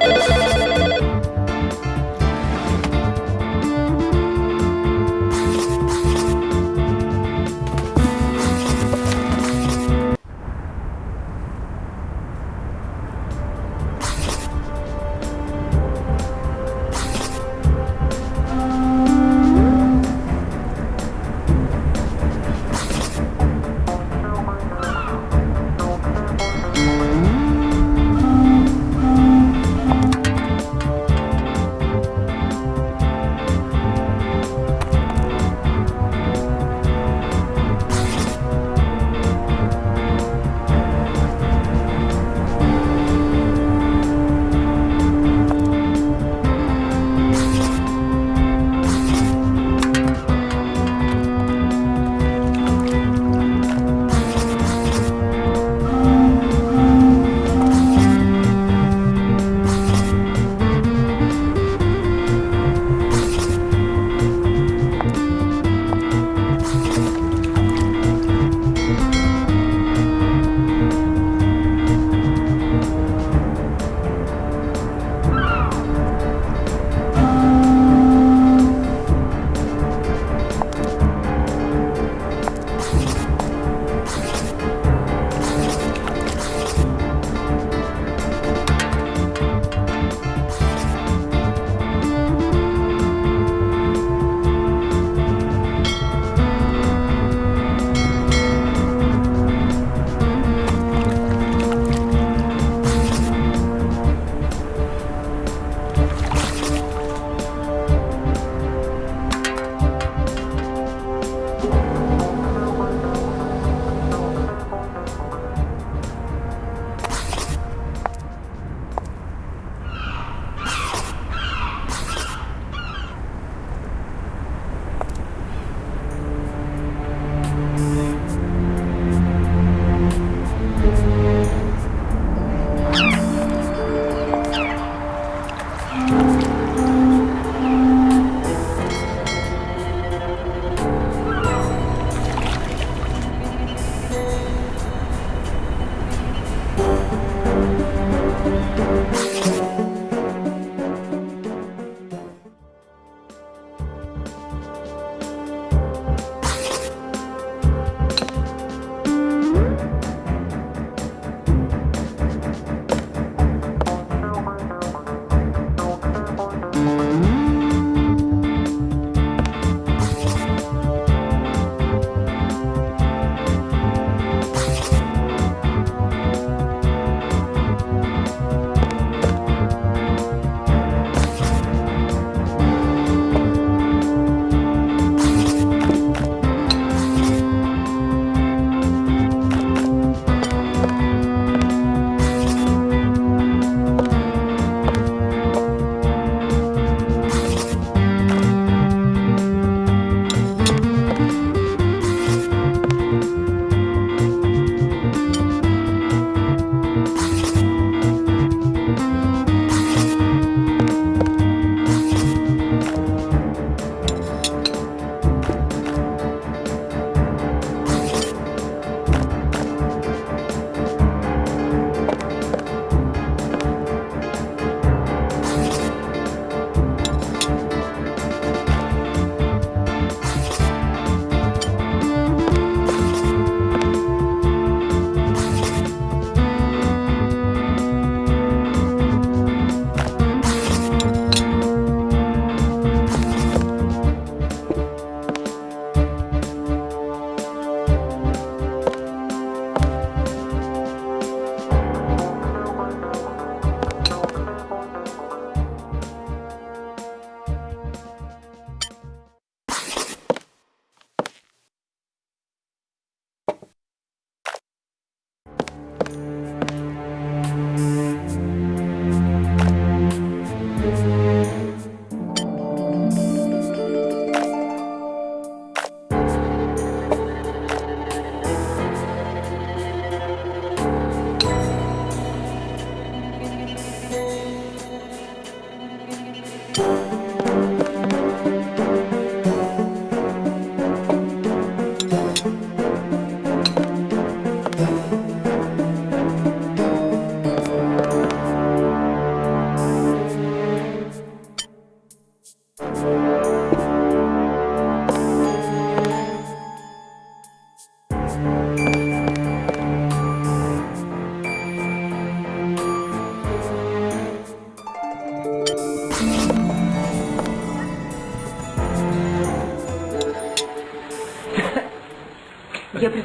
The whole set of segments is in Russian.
何?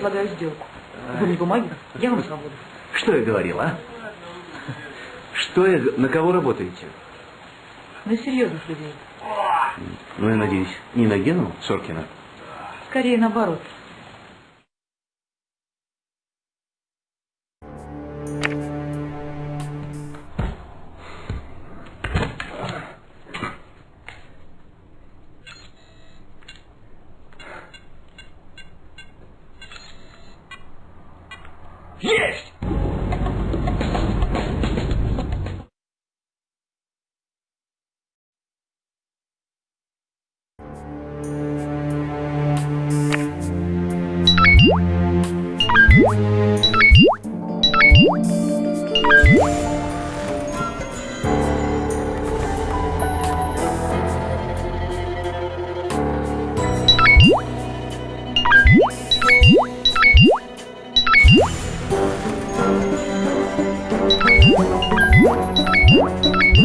Предлагаю сделку. Вы мне бумаги, я вам свободу. Что я говорил, а? Что я... На кого работаете? На серьезных людей. Ну, я надеюсь, не на Гену Соркина? Скорее наоборот.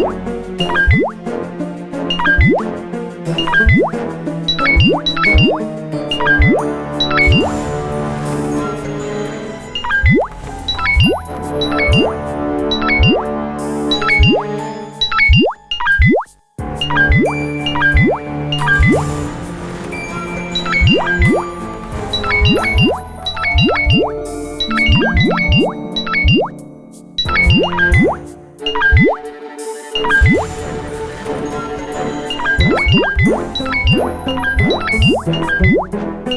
음. Música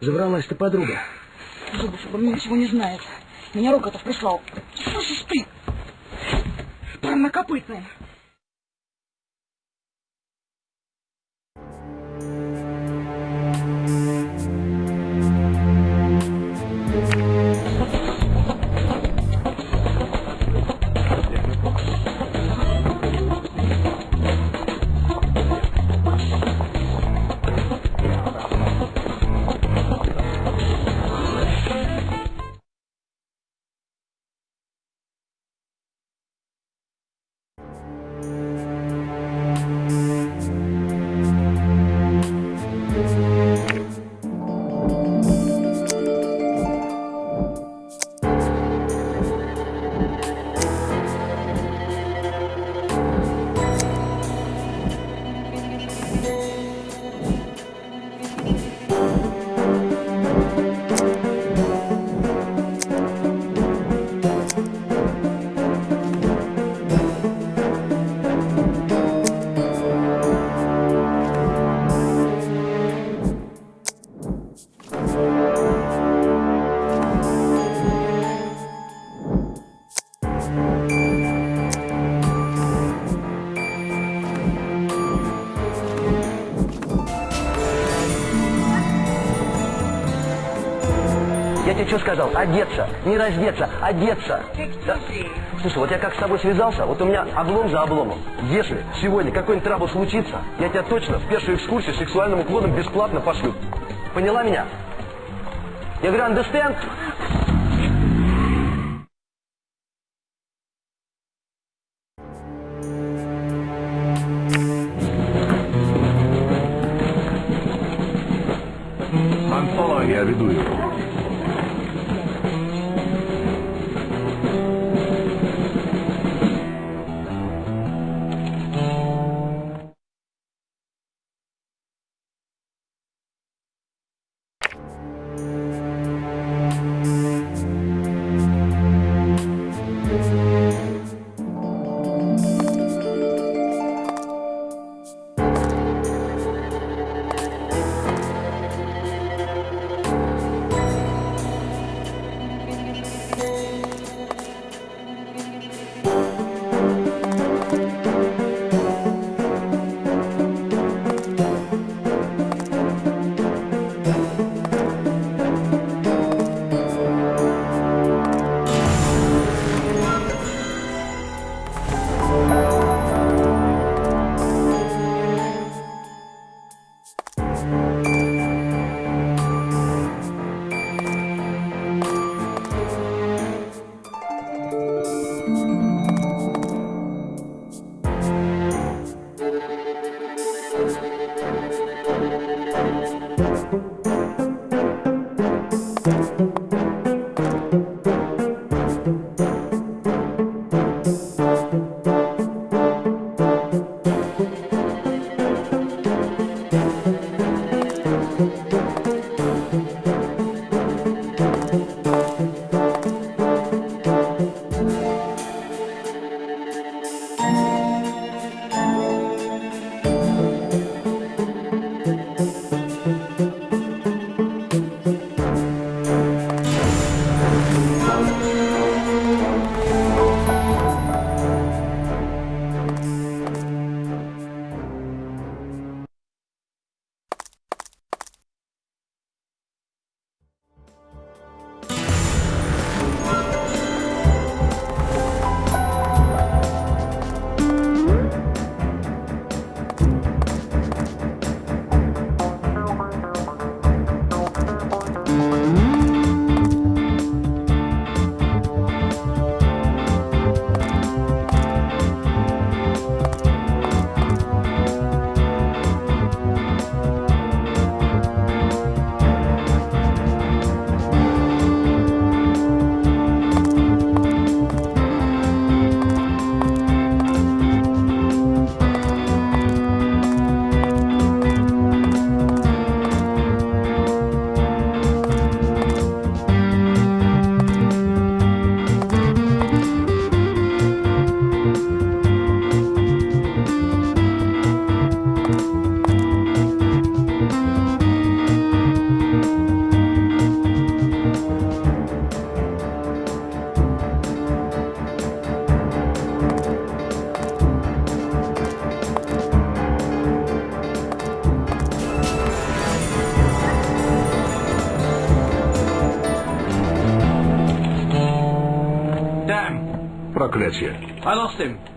Забралась-то подруга. Зубов обо мне ничего не знает. Меня Рокотов прислал. Слышишь ты? Парнокопытная. Я тебе что сказал? Одеться. Не раздеться, одеться. Да? Слушай, вот я как с тобой связался, вот у меня облом за обломом. Если сегодня какой-нибудь трабл случится, я тебя точно в первую экскурсию с сексуальным уклоном бесплатно пошлю. Поняла меня? Я говорю, understand? Я веду его.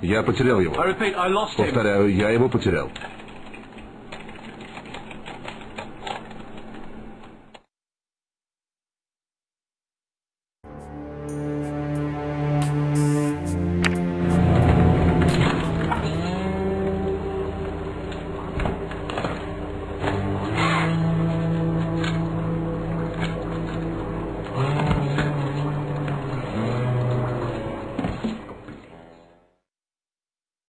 Я потерял его. Повторяю, я его потерял.